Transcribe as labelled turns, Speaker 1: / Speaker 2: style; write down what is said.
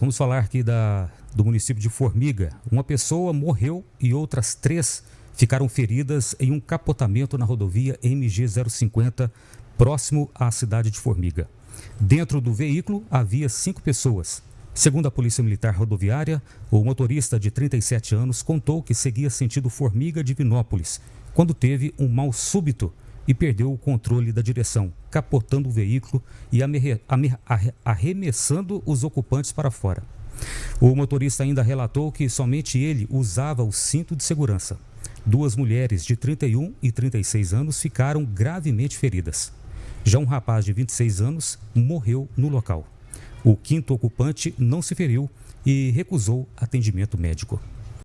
Speaker 1: vamos falar aqui da, do município de Formiga. Uma pessoa morreu e outras três ficaram feridas em um capotamento na rodovia MG 050, próximo à cidade de Formiga. Dentro do veículo havia cinco pessoas. Segundo a Polícia Militar Rodoviária, o motorista de 37 anos contou que seguia sentido Formiga de Vinópolis, quando teve um mal súbito e perdeu o controle da direção, capotando o veículo e arremessando os ocupantes para fora. O motorista ainda relatou que somente ele usava o cinto de segurança. Duas mulheres de 31 e 36 anos ficaram gravemente feridas. Já um rapaz de 26 anos morreu no local. O quinto ocupante não se feriu e recusou atendimento médico.